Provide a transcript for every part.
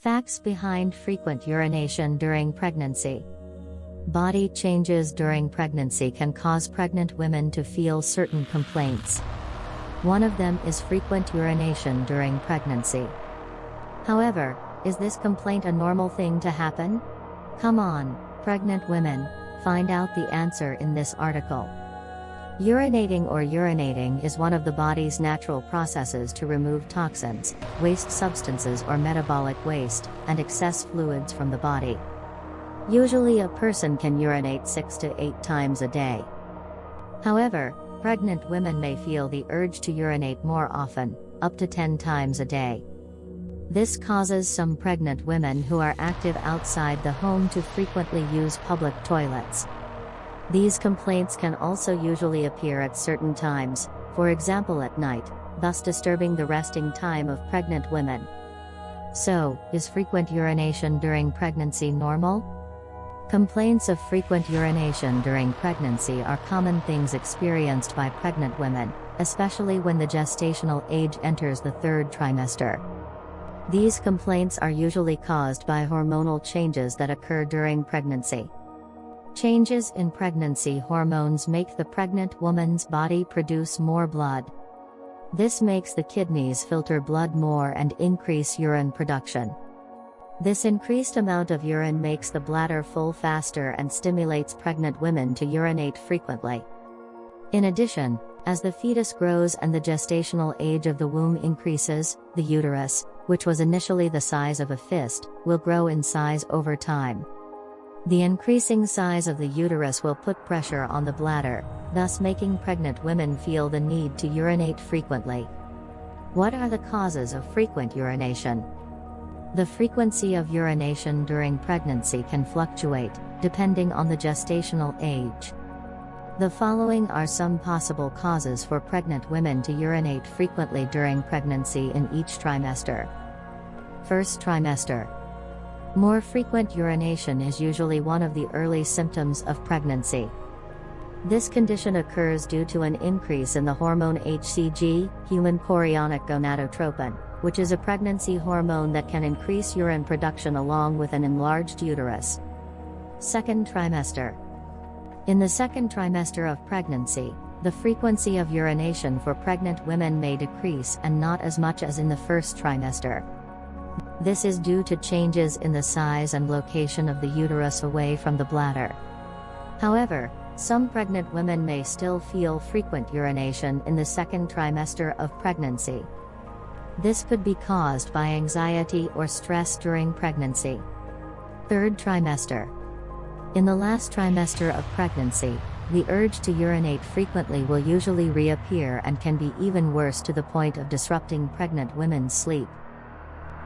Facts behind frequent urination during pregnancy. Body changes during pregnancy can cause pregnant women to feel certain complaints. One of them is frequent urination during pregnancy. However, is this complaint a normal thing to happen? Come on, pregnant women, find out the answer in this article. Urinating or urinating is one of the body's natural processes to remove toxins, waste substances or metabolic waste, and excess fluids from the body. Usually a person can urinate 6 to 8 times a day. However, pregnant women may feel the urge to urinate more often, up to 10 times a day. This causes some pregnant women who are active outside the home to frequently use public toilets. These complaints can also usually appear at certain times, for example at night, thus disturbing the resting time of pregnant women. So, is frequent urination during pregnancy normal? Complaints of frequent urination during pregnancy are common things experienced by pregnant women, especially when the gestational age enters the third trimester. These complaints are usually caused by hormonal changes that occur during pregnancy. Changes in pregnancy hormones make the pregnant woman's body produce more blood. This makes the kidneys filter blood more and increase urine production. This increased amount of urine makes the bladder full faster and stimulates pregnant women to urinate frequently. In addition, as the fetus grows and the gestational age of the womb increases, the uterus, which was initially the size of a fist, will grow in size over time. The increasing size of the uterus will put pressure on the bladder, thus making pregnant women feel the need to urinate frequently. What are the causes of frequent urination? The frequency of urination during pregnancy can fluctuate, depending on the gestational age. The following are some possible causes for pregnant women to urinate frequently during pregnancy in each trimester. First trimester. More frequent urination is usually one of the early symptoms of pregnancy. This condition occurs due to an increase in the hormone HCG, human chorionic gonadotropin, which is a pregnancy hormone that can increase urine production along with an enlarged uterus. Second trimester. In the second trimester of pregnancy, the frequency of urination for pregnant women may decrease and not as much as in the first trimester. This is due to changes in the size and location of the uterus away from the bladder. However, some pregnant women may still feel frequent urination in the second trimester of pregnancy. This could be caused by anxiety or stress during pregnancy. Third trimester. In the last trimester of pregnancy, the urge to urinate frequently will usually reappear and can be even worse to the point of disrupting pregnant women's sleep.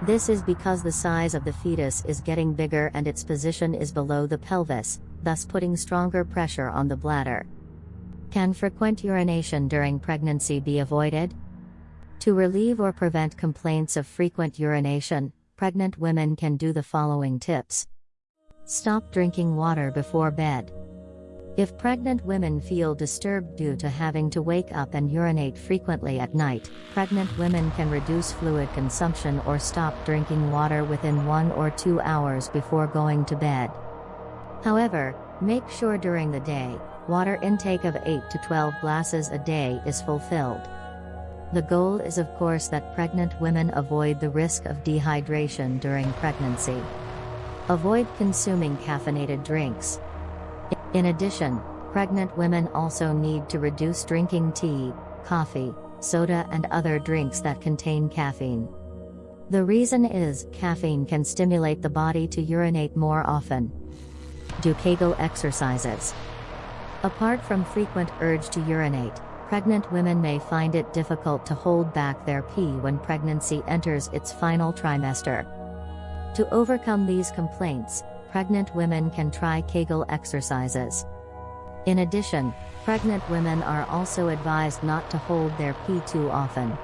This is because the size of the fetus is getting bigger and its position is below the pelvis, thus putting stronger pressure on the bladder. Can frequent urination during pregnancy be avoided? To relieve or prevent complaints of frequent urination, pregnant women can do the following tips. Stop drinking water before bed. If pregnant women feel disturbed due to having to wake up and urinate frequently at night, pregnant women can reduce fluid consumption or stop drinking water within one or two hours before going to bed. However, make sure during the day, water intake of 8 to 12 glasses a day is fulfilled. The goal is of course that pregnant women avoid the risk of dehydration during pregnancy. Avoid consuming caffeinated drinks. In addition, pregnant women also need to reduce drinking tea, coffee, soda and other drinks that contain caffeine. The reason is, caffeine can stimulate the body to urinate more often. Do Kegel exercises. Apart from frequent urge to urinate, pregnant women may find it difficult to hold back their pee when pregnancy enters its final trimester. To overcome these complaints, pregnant women can try Kegel exercises. In addition, pregnant women are also advised not to hold their pee too often.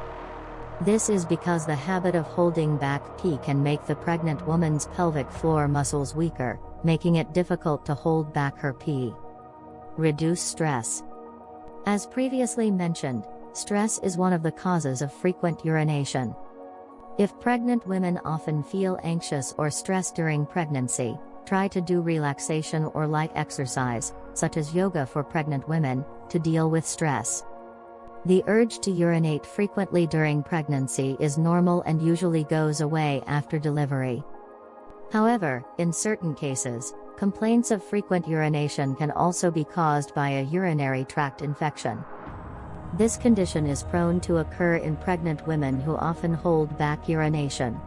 This is because the habit of holding back pee can make the pregnant woman's pelvic floor muscles weaker, making it difficult to hold back her pee. Reduce stress. As previously mentioned, stress is one of the causes of frequent urination. If pregnant women often feel anxious or stressed during pregnancy, try to do relaxation or light exercise, such as yoga for pregnant women, to deal with stress. The urge to urinate frequently during pregnancy is normal and usually goes away after delivery. However, in certain cases, complaints of frequent urination can also be caused by a urinary tract infection. This condition is prone to occur in pregnant women who often hold back urination.